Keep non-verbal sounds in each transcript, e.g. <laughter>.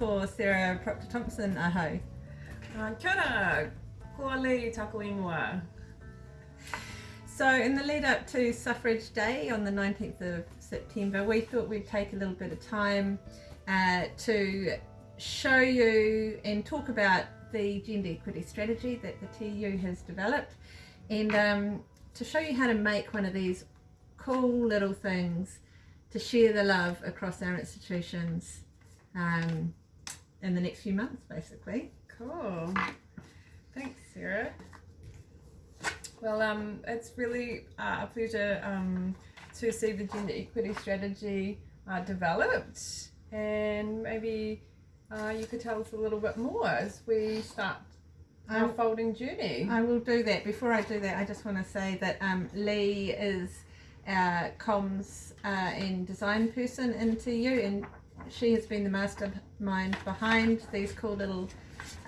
ko Sarah Proctor Thompson aho. Uh, kia ora, tōku ingoa. So in the lead up to Suffrage Day on the 19th of September, we thought we'd take a little bit of time uh, to show you and talk about the gender equity strategy that the TEU has developed and um, to show you how to make one of these cool little things to share the love across our institutions um, in the next few months basically. Cool. Thanks, Sarah. Well, um, it's really uh, a pleasure um, to see the gender equity strategy uh, developed and maybe uh, you could tell us a little bit more as we start our Um, folding journey. I will do that. Before I do that, I just want to say that um, Lee is our comms uh, and design person in TEU and she has been the mastermind behind these cool little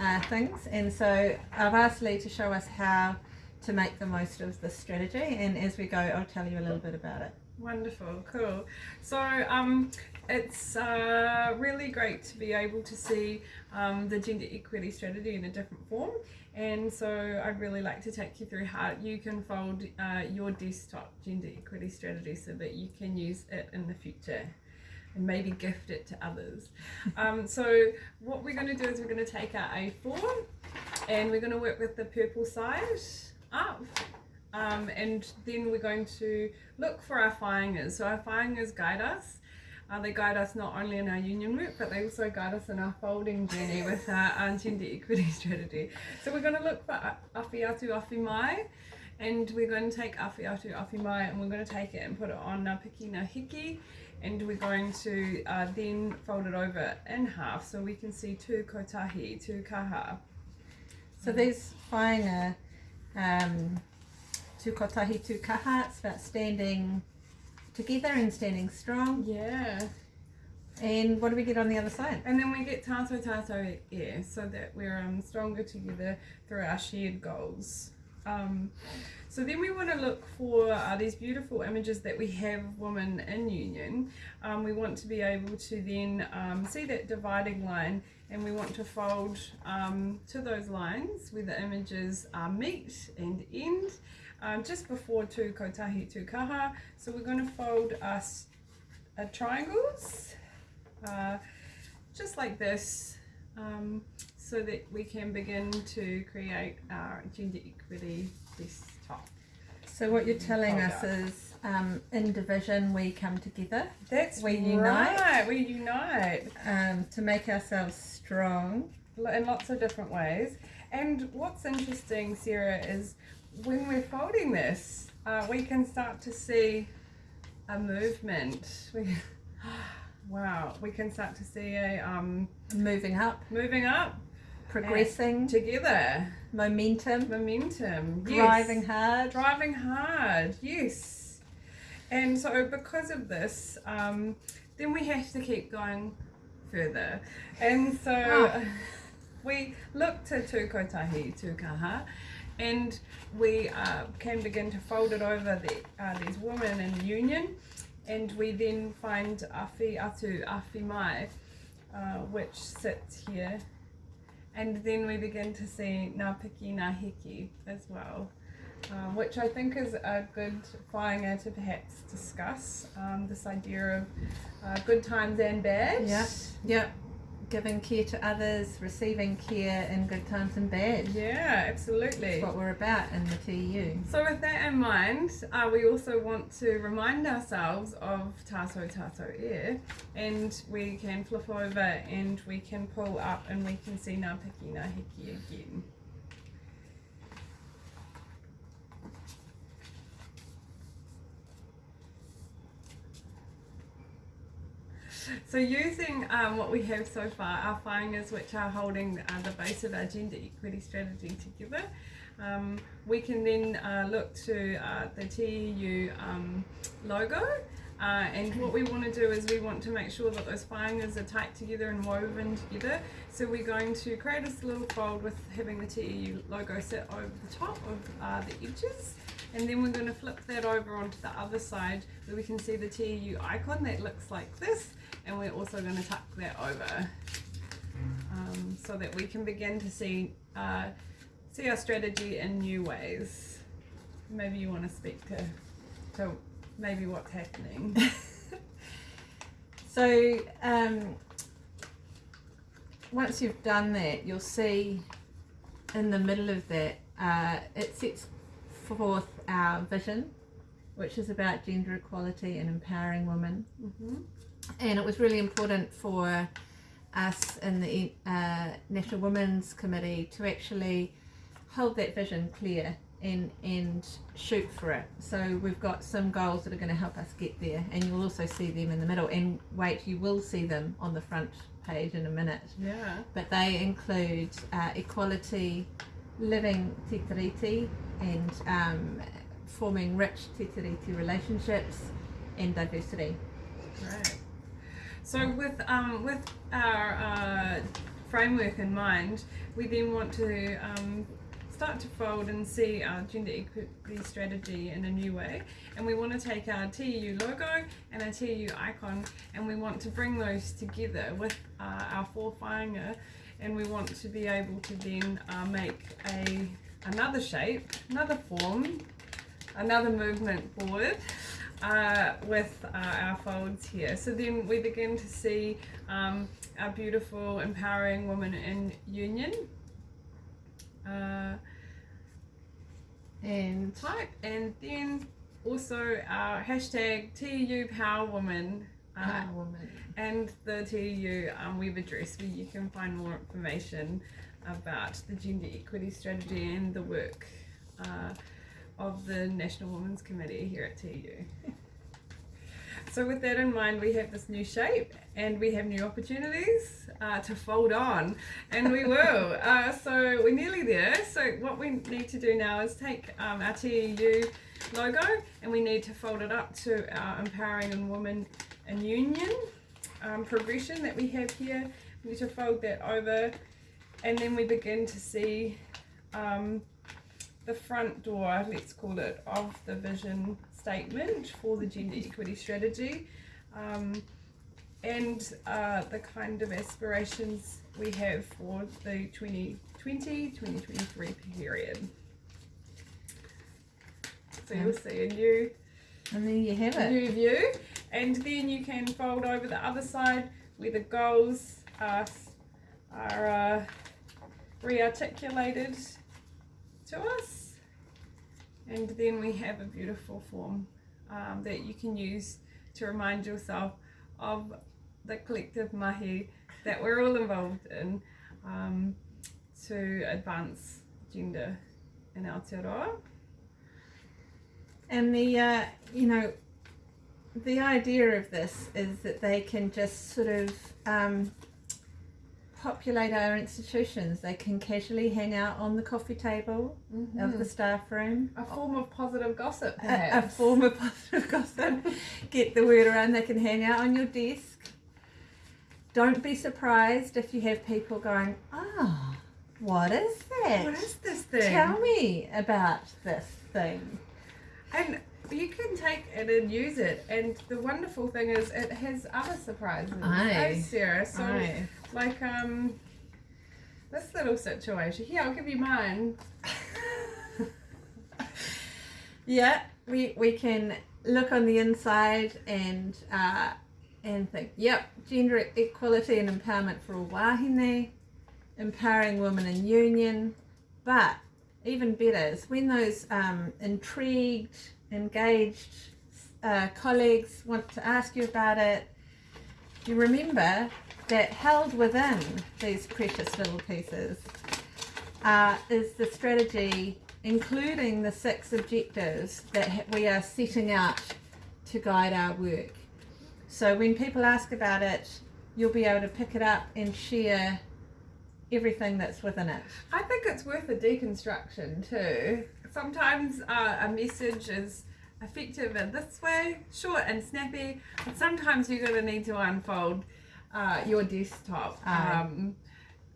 uh, things and so I've asked Lee to show us how to make the most of this strategy and as we go I'll tell you a little bit about it. Wonderful, cool. So um, it's uh, really great to be able to see um, the gender equity strategy in a different form. And so I'd really like to take you through how you can fold uh, your desktop gender equity strategy so that you can use it in the future and maybe gift it to others. Um, so what we're going to do is we're going to take our A4 and we're going to work with the purple side up um, and then we're going to look for our whāingas. So our whāingas guide us. Uh, they guide us not only in our union work, but they also guide us in our folding journey <laughs> with our, our gender equity <laughs> strategy. So we're going to look for awhi atu awhi mai, and we're going to take awhi atu awhi mai, and we're going to take it and put it on our Piki Ngā Hiki, and we're going to uh, then fold it over in half so we can see tu kotahi, tu kaha. So these whainga um, tu kotahi tu kaha, it's about standing together and standing strong. Yeah. And what do we get on the other side? And then we get tato tato air so that we're um, stronger together through our shared goals. Um, so then we want to look for uh, these beautiful images that we have women in union. Um, we want to be able to then um, see that dividing line and we want to fold um, to those lines where the images uh, meet and end um, just before tu kotahi tu kaha. So we're going to fold us uh, triangles uh, just like this um, so that we can begin to create our gender equity desktop. So what you're telling Hold us up. is um, in division we come together That's We unite. right, we unite um, to make ourselves strong. in lots of different ways. And what's interesting, Sarah, is when we're folding this, uh, we can start to see a movement. <laughs> We, <gasps> wow, we can start to see a um, Moving up, moving up progressing, together, momentum, momentum, yes. driving hard. driving hard. Yes. And so because of this um, then we have to keep going further. And so Ah. <laughs> we look to tu kotahi tu kaha and we uh, can begin to fold it over the, uh, these women in union and we then find Awhi atu Awhi mai uh, which sits here and then we begin to see Ngā Piki Ngā Hiki as well, um, which I think is a good whāinga to perhaps discuss, um, this idea of uh, good times and bad. Yeah. Yep. Giving care to others, receiving care in good times and bad. Yeah, absolutely. That's what we're about in the TEU. So with that in mind, uh, we also want to remind ourselves of Tato Tato Air and we can flip over and we can pull up and we can see Ngā Piki Ngā Hiki again. So using um, what we have so far, our whāingas which are holding uh, the base of our gender equity strategy together, um, we can then uh, look to uh, the TEU um, logo uh, and what we want to do is we want to make sure that those whāingas are tight together and woven together. So we're going to create this little fold with having the TEU logo sit over the top of uh, the edges and then we're going to flip that over onto the other side where we can see the TEU icon that looks like this and we're also going to tuck that over. um, so that we can begin to see uh, see our strategy in new ways. Maybe you want to speak to to maybe what's happening. <laughs> <laughs> so um, once you've done that, you'll see in the middle of that uh, it sets forth our vision, which is about gender equality and empowering women. Mm-hmm. And it was really important for us in the uh, National Women's Committee to actually hold that vision clear and and shoot for it. So we've got some goals that are going to help us get there, and you'll also see them in the middle. And wait, you will see them on the front page in a minute. Yeah. But they include uh, equality, living te tiriti, and um, forming rich te tiriti relationships, and diversity. Right. So with um, with our uh, framework in mind, we then want to um, start to fold and see our gender equity strategy in a new way. And we want to take our TEU logo and our TEU icon and we want to bring those together with uh, our four whāinga and we want to be able to then uh, make a another shape, another form, another movement forward uh, with uh, our folds here. So then we begin to see um, our beautiful empowering woman in union. Uh, And type and then also our hashtag TEU Power Woman uh, Power woman. and the TEU um, web address where you can find more information about the gender equity strategy and the work uh, of the National Women's Committee here at TEU. So with that in mind, we have this new shape and we have new opportunities uh, to fold on, and we will. <laughs> uh, so we're nearly there. So what we need to do now is take um, our TEU logo and we need to fold it up to our Empowering and Women and Union um, progression that we have here. We need to fold that over and then we begin to see um, the front door, let's call it, of the vision statement for the gender equity strategy um, and uh, the kind of aspirations we have for the 2020-2023 period. So you'll see a new, And there you have a it. new view and then you can fold over the other side where the goals are, are uh, re-articulated to us and then we have a beautiful form um, that you can use to remind yourself of the collective mahi that we're all involved in um, to advance gender in Aotearoa. And the uh, you know, the idea of this is that they can just sort of um, populate our institutions. They can casually hang out on the coffee table of the staff room. a form of positive gossip, A, a form of positive gossip. Get the word around. They can hang out on your desk. Don't be surprised if you have people going, "Ah, what is that? What is this thing? Tell me about this thing." And you can take it and use it. And the wonderful thing is, it has other surprises. Aye. Oh, Sarah. So, Aye. like, um, this little situation. Here, I'll give you mine. <laughs> Yeah, we we can look on the inside and uh, and think, yep, gender equality and empowerment for all wahine, empowering women in union, but even better is when those um, intrigued, engaged uh, colleagues want to ask you about it, you remember that held within these precious little pieces uh, is the strategy, including the six objectives that we are setting out to guide our work. So when people ask about it, you'll be able to pick it up and share everything that's within it. I think it's worth a deconstruction too. Sometimes uh, a message is effective in this way, short and snappy, but sometimes you're going to need to unfold uh, your desktop um,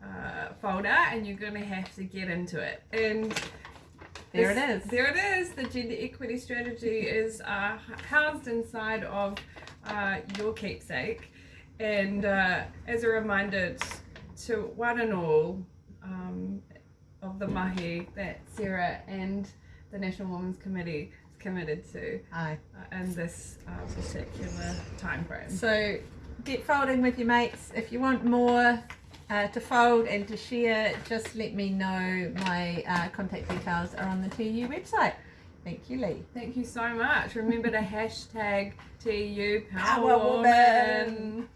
uh, folder and you're going to have to get into it. And There it is. There it is. The gender equity strategy is uh, housed inside of uh, your keepsake. And uh, as a reminder, it's to one and all um, of the mahi that Sarah and the National Women's Committee is committed to Aye. uh, in this uh, particular time frame. So get folding with your mates. If you want more uh, to fold and to share, just let me know. My uh, contact details are on the TEU website. Thank you, Lee. Thank you so much. Remember to hashtag TEU Power, Power Woman. Woman.